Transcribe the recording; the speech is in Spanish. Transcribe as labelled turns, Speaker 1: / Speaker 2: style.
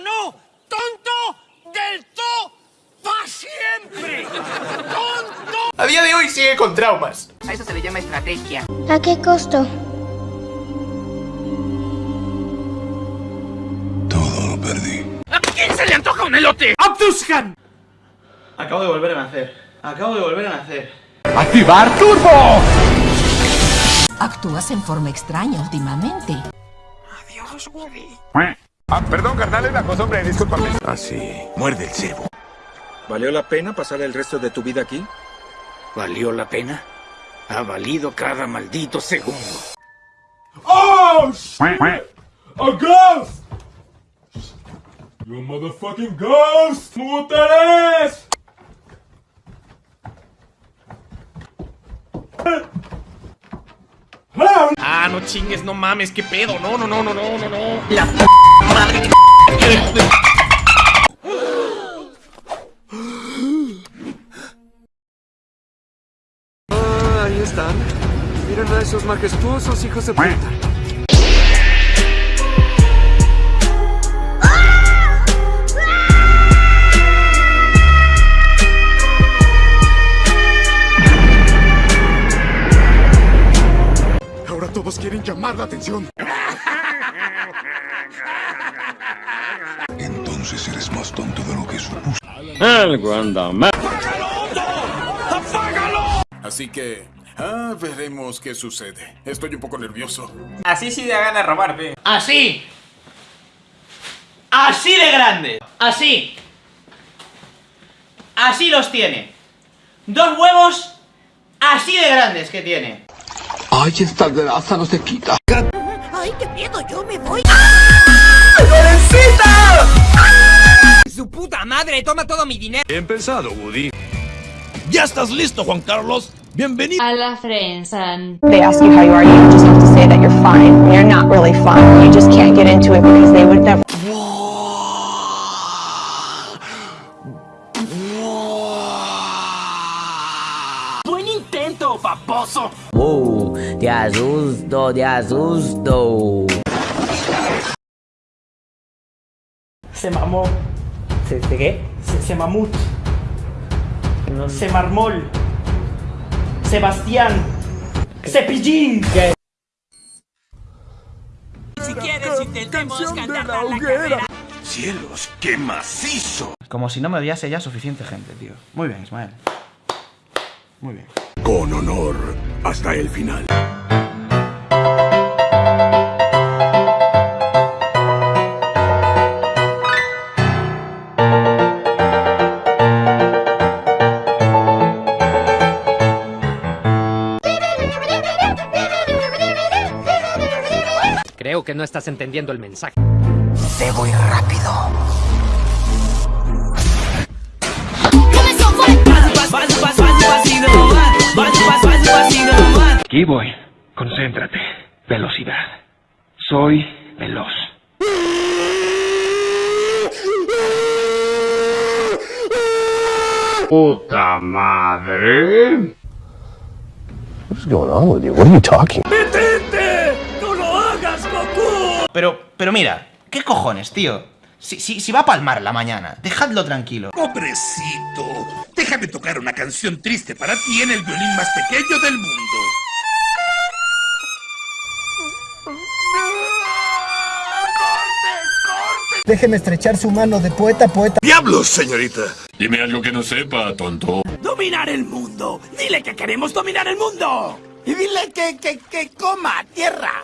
Speaker 1: no! ¡Tonto! ¡Del todo! ¡Pa' siempre! ¡Tonto!
Speaker 2: A día de hoy sigue con traumas.
Speaker 3: A eso se le llama estrategia.
Speaker 4: ¿A qué costo?
Speaker 5: Todo lo perdí.
Speaker 1: ¿A quién se le antoja un elote?
Speaker 2: ¡Abdushan! Acabo de volver a nacer. Acabo de volver a nacer.
Speaker 6: ¡Activar turbo!
Speaker 7: Actúas en forma extraña últimamente.
Speaker 1: Adiós, Woody.
Speaker 6: Ah, perdón, carnal, la cosa, hombre, discúlpame.
Speaker 5: Así, muerde el cebo.
Speaker 8: ¿Valió la pena pasar el resto de tu vida aquí?
Speaker 1: ¿Valió la pena? Ha valido cada maldito segundo.
Speaker 6: ¡Oh, shit! ¡A ghost! ¡You motherfucking ghost! ¡Puteres!
Speaker 2: Ah, no chingues, no mames, qué pedo. No, no, no, no, no, no, no.
Speaker 8: Ah, ahí están. Miren a esos majestuosos hijos de puta.
Speaker 5: Todos quieren llamar la atención. Entonces eres más tonto de lo que supuse. Así que, ah, veremos qué sucede. Estoy un poco nervioso.
Speaker 2: Así sí da gana robar, pe. Así. Así de grande. Así. Así los tiene. Dos huevos así de grandes que tiene.
Speaker 6: ¡Ay, esta grasa no se quita!
Speaker 7: ¡Ay, qué miedo! ¡Yo me voy!
Speaker 3: ¡Su puta madre! ¡Toma todo mi dinero!
Speaker 5: Bien pensado, Woody.
Speaker 9: ¿Ya estás listo, Juan Carlos? Bienvenido.
Speaker 4: A la Frensan.
Speaker 10: They ask you how you are, you just have to say that you're fine. You're not really fine. You just can't get into it because they would never.
Speaker 1: Paposo!
Speaker 3: ¡Uh! ¡Te asusto, te asusto!
Speaker 2: Se mamó.
Speaker 3: ¿Se, se qué?
Speaker 2: Se, se mamut. Se marmol. Sebastián. Cepillín.
Speaker 1: Si quieres, intentemos ganar la carrera.
Speaker 5: ¡Cielos, qué macizo!
Speaker 2: Como si no me odiase ya suficiente gente, tío. Muy bien, Ismael. Muy bien.
Speaker 5: Con honor, hasta el final.
Speaker 3: Creo que no estás entendiendo el mensaje.
Speaker 1: Debo ir rápido.
Speaker 6: Aquí voy. Concéntrate. Velocidad. Soy veloz. ¡Puta madre!
Speaker 2: Pero, pero mira, ¿qué cojones, tío? Si, si, si va a palmar la mañana, dejadlo tranquilo.
Speaker 9: Pobrecito. Déjame tocar una canción triste para ti en el violín más pequeño del mundo.
Speaker 10: Déjeme estrechar su mano de poeta a poeta.
Speaker 5: ¡Diablos, señorita! Dime algo que no sepa, tonto.
Speaker 1: ¡Dominar el mundo! ¡Dile que queremos dominar el mundo! ¡Y dile que, que, que coma tierra!